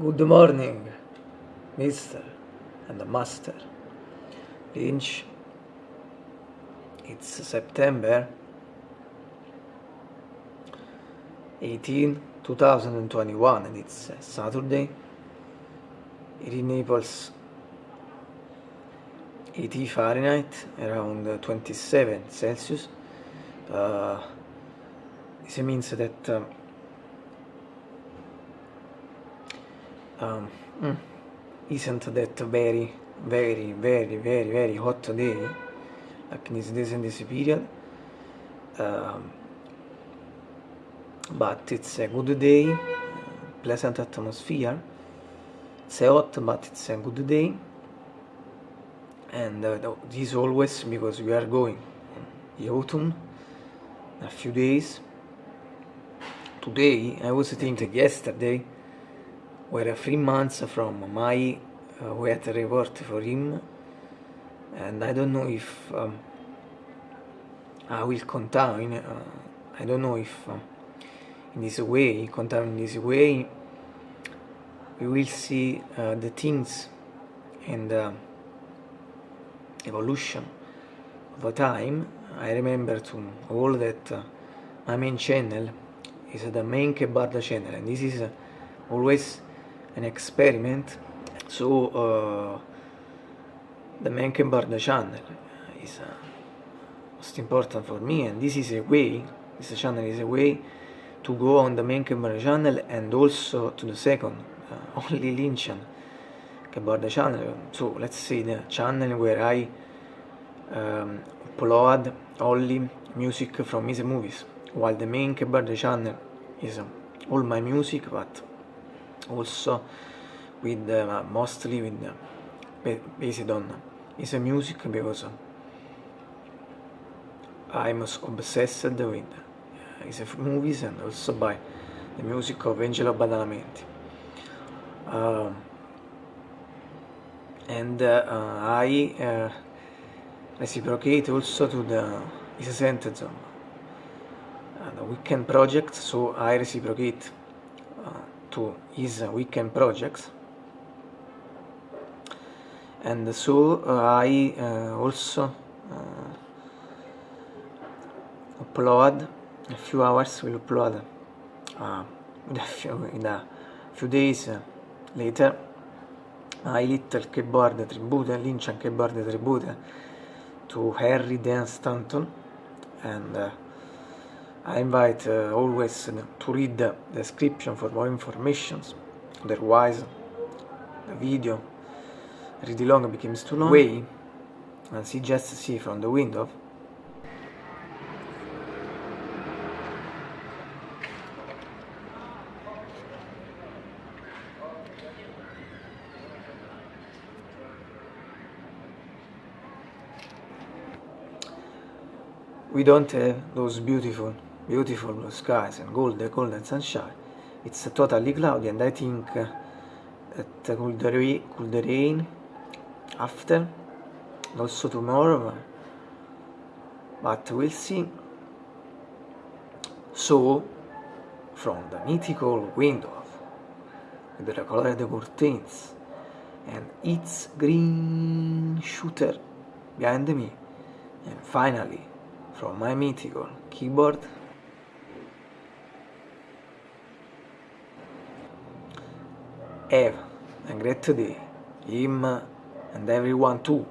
Good morning, Mr. and Master Lynch. It's September 18, 2021 and it's Saturday. It in Naples 80 Fahrenheit, around 27 Celsius. Uh, this means that um, um, mm, isn't that very, very, very, very, very hot day, like this days in this period. Um, but it's a good day, pleasant atmosphere. It's hot, but it's a good day. And uh, this always because we are going the autumn, a few days. Today, I was thinking yesterday, were three months from my uh, weather report for him and I don't know if um, I will contain, uh, I don't know if uh, in this way, contain in this way, we will see uh, the things and uh, evolution of time. I remember to all that uh, my main channel is the main kebab channel and this is always an experiment so uh, the Menkenbard channel. Is uh, most important for me and this is a way this channel is a way to go on the Menkenbard channel and also to the second uh, only Lynchian Kebard channel. So let's say the channel where I um, upload only music from his movies while the main Kebard channel is all my music but also with uh, mostly with uh, based on his music because I'm obsessed with uh, his movies and also by the music of Angelo Badalamenti. Uh, and uh, I uh, reciprocate also to the his sentence uh, the weekend project, so I reciprocate to his weekend projects. And so uh, I uh, also uh, upload a few hours will upload in a, few, in a few days later. My little keyboard tribute, Lynch keyboard tribute to Harry Dan Stanton. And uh, I invite uh, always to read the description for more information otherwise the video really long becomes too long. Way as you just see from the window. We don't have those beautiful beautiful blue skies and golden golden sunshine. It's totally cloudy and I think that could, could rain after also tomorrow but we'll see. So from the mythical window with the colored curtains and its green shooter behind me and finally from my mythical keyboard have a great day him and everyone too.